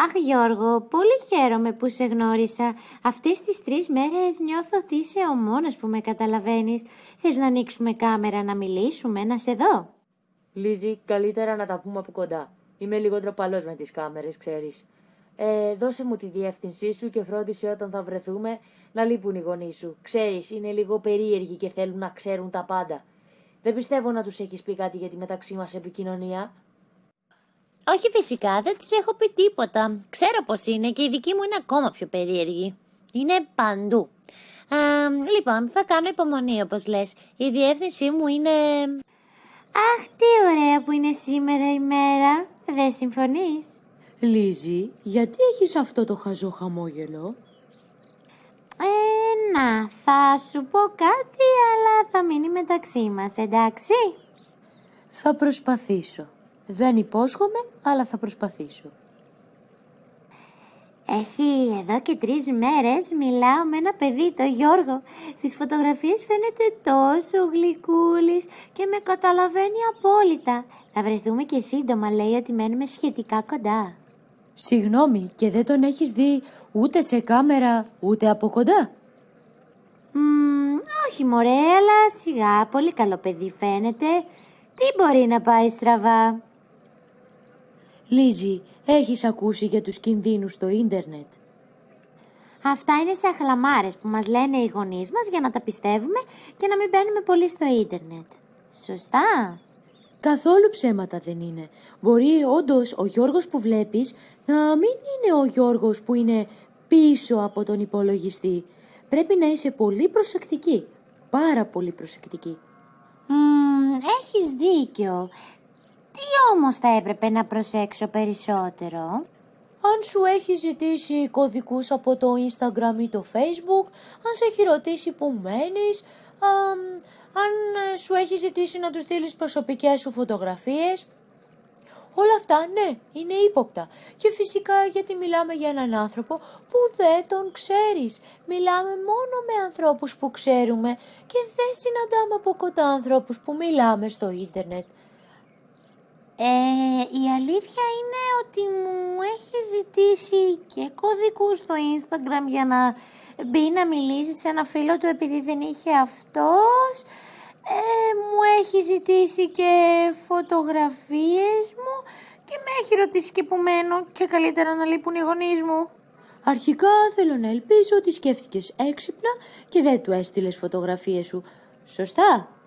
Αχ Γιώργο, πολύ χαίρομαι που σε γνώρισα. Αυτές τις τρεις μέρες νιώθω ότι είσαι ο μόνος που με καταλαβαίνεις. Θες να ανοίξουμε κάμερα να μιλήσουμε, να σε δω; Λίζη, καλύτερα να τα πούμε από κοντά. Είμαι λίγο τροπαλός με τις κάμερες, ξέρεις. Ε, δώσε μου τη διεύθυνσή σου και φρόντισε όταν θα βρεθούμε να λείπουν οι γονείς σου. Ξέρεις, είναι λίγο περίεργοι και θέλουν να ξέρουν τα πάντα. Δεν πιστεύω να τους έχεις πει κάτι για τη μεταξύ μας επικοινωνία. Όχι φυσικά, δεν τους έχω πει τίποτα. Ξέρω πως είναι και η δική μου είναι ακόμα πιο περίεργη. Είναι παντού. Α, λοιπόν, θα κάνω υπομονή όπως λες. Η διεύθυνσή μου είναι... Αχ, τι ωραία που είναι σήμερα η μέρα. Δεν συμφωνείς; Λίζη, γιατί έχεις αυτό το χαζό χαμόγελο; Ε, να, θα σου πω κάτι, αλλά θα μείνει μεταξύ μας, εντάξει; Θα προσπαθήσω. Δεν υπόσχομαι, αλλά θα προσπαθήσω. Έχει εδώ και τρεις μέρες μιλάω με ένα παιδί, το Γιώργο. Στις φωτογραφίες φαίνεται τόσο γλυκούλης και με καταλαβαίνει απόλυτα. Θα βρεθούμε και σύντομα, λέει ότι μένουμε σχετικά κοντά. Συγγνώμη, και δεν τον έχεις δει ούτε σε κάμερα, ούτε από κοντά; Μ, όχι μωρέ, αλλά σιγά, πολύ καλό παιδί φαίνεται. Τι μπορεί να πάει στραβά; Λίζη, έχεις ακούσει για τους κινδύνους στο ίντερνετ; Αυτά είναι σε αχλαμάρες που μας λένε οι γονείς μας για να τα πιστεύουμε και να μην μπαίνουμε πολύ στο ίντερνετ. Σωστά; Καθόλου ψέματα δεν είναι. Μπορεί όντως ο Γιώργος που βλέπεις να μην είναι ο Γιώργος που είναι πίσω από τον υπολογιστή. Πρέπει να είσαι πολύ προσεκτική. Πάρα πολύ προσεκτική. Μ, έχεις δίκιο. Τι όμως θα έπρεπε να προσέξω περισσότερο; Αν σου έχει ζητήσει κωδικούς από το Instagram ή το Facebook, αν σε έχει ρωτήσει που μένεις, αμ, αν ε, σου έχει ζητήσει να του στείλεις προσωπικές σου φωτογραφίες. Όλα αυτά, ναι, είναι ύποπτα. Και φυσικά γιατί μιλάμε για έναν άνθρωπο που δεν τον ξέρεις. Μιλάμε μόνο με ανθρώπους που ξέρουμε και δεν συναντάμε από κοντά ανθρώπους που μιλάμε στο ίντερνετ. Ε, η αλήθεια είναι ότι μου έχει ζητήσει και κωδικούς στο Instagram για να μπει να μιλήσει σε ένα φίλο του επειδή δεν είχε αυτός. Ε, μου έχει ζητήσει και φωτογραφίες μου και με έχει ρωτήσει και που μένω και καλύτερα να λείπουν οι γονείς μου. Αρχικά θέλω να ελπίζω ότι σκέφτηκες έξυπνα και δεν του έστειλες φωτογραφίες σου. Σωστά;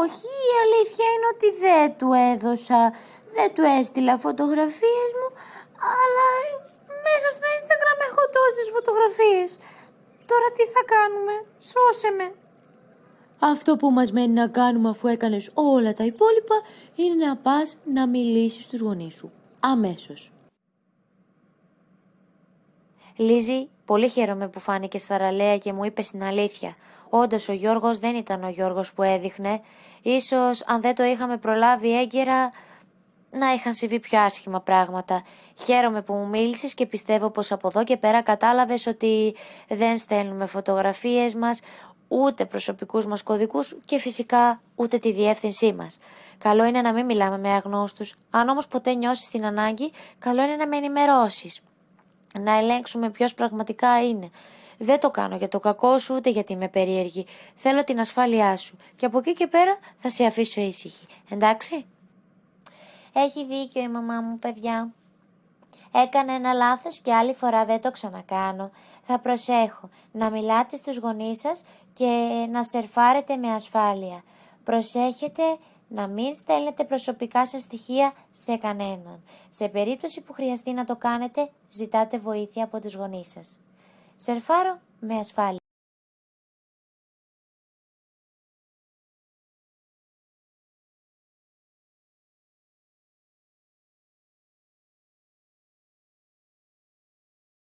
Όχι, η αλήθεια είναι ότι δεν του έδωσα, δεν του έστειλα φωτογραφίες μου, αλλά μέσα στο Instagram έχω τόσες φωτογραφίες. Τώρα τι θα κάνουμε, σώσε με. Αυτό που μας μένει να κάνουμε αφού έκανες όλα τα υπόλοιπα είναι να πας να μιλήσεις στους γονείς σου. Αμέσως. Λίζη, πολύ χαίρομαι που φάνηκες θαραλέα και μου είπες την αλήθεια. Όντως ο Γιώργος δεν ήταν ο Γιώργος που έδειχνε. Ίσως αν δεν το είχαμε προλάβει έγκαιρα να είχαν συμβεί πιο άσχημα πράγματα. Χαίρομαι που μου μίλησες και πιστεύω πως από εδώ και πέρα κατάλαβες ότι δεν στέλνουμε φωτογραφίες μας, ούτε προσωπικούς μας κωδικούς και φυσικά ούτε τη διεύθυνσή μας. Καλό είναι να μην μιλάμε με αγνώστους. Αν όμως ποτέ νιώσεις την ανάγκη, καλό είναι να με ενημερώσεις. Να ελέγξουμε ποιος πραγματικά είναι. Δεν το κάνω για το κακό σου ούτε γιατί είμαι περίεργη. Θέλω την ασφάλειά σου. Και από εκεί και πέρα θα σε αφήσω ήσυχη. Εντάξει; Έχει δίκιο η μαμά μου, παιδιά. Έκανε ένα λάθος και άλλη φορά δεν το ξανακάνω. Θα προσέχω να μιλάτε στους γονείς σας και να σερφάρετε με ασφάλεια. Προσέχετε να μην στέλνετε προσωπικά σας στοιχεία σε κανέναν. Σε περίπτωση που χρειαστεί να το κάνετε, ζητάτε βοήθεια από τους γονείς σας. Σερφάρω με ασφάλεια.